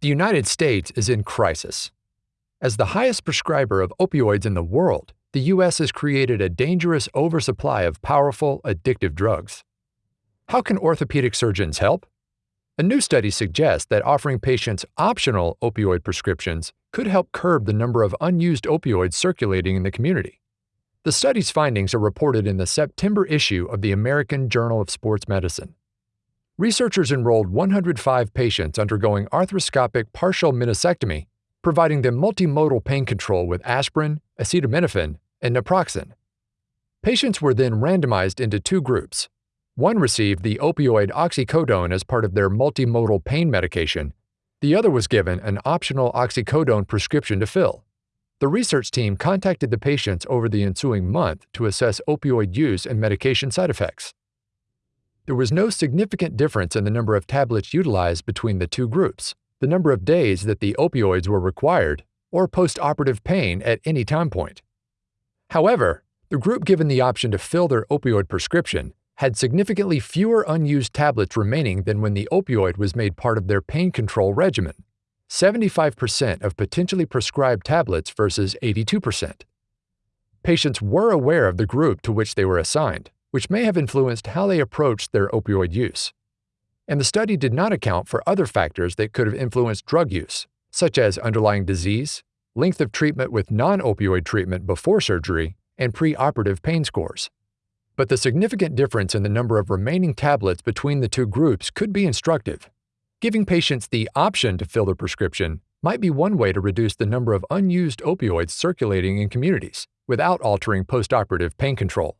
The United States is in crisis. As the highest prescriber of opioids in the world, the U.S. has created a dangerous oversupply of powerful, addictive drugs. How can orthopedic surgeons help? A new study suggests that offering patients optional opioid prescriptions could help curb the number of unused opioids circulating in the community. The study's findings are reported in the September issue of the American Journal of Sports Medicine. Researchers enrolled 105 patients undergoing arthroscopic partial meniscectomy, providing them multimodal pain control with aspirin, acetaminophen, and naproxen. Patients were then randomized into two groups. One received the opioid oxycodone as part of their multimodal pain medication. The other was given an optional oxycodone prescription to fill. The research team contacted the patients over the ensuing month to assess opioid use and medication side effects. There was no significant difference in the number of tablets utilized between the two groups, the number of days that the opioids were required, or postoperative pain at any time point. However, the group given the option to fill their opioid prescription had significantly fewer unused tablets remaining than when the opioid was made part of their pain control regimen 75% of potentially prescribed tablets versus 82%. Patients were aware of the group to which they were assigned, which may have influenced how they approached their opioid use. And the study did not account for other factors that could have influenced drug use, such as underlying disease, length of treatment with non opioid treatment before surgery, and preoperative pain scores. But the significant difference in the number of remaining tablets between the two groups could be instructive. Giving patients the option to fill their prescription might be one way to reduce the number of unused opioids circulating in communities without altering postoperative pain control.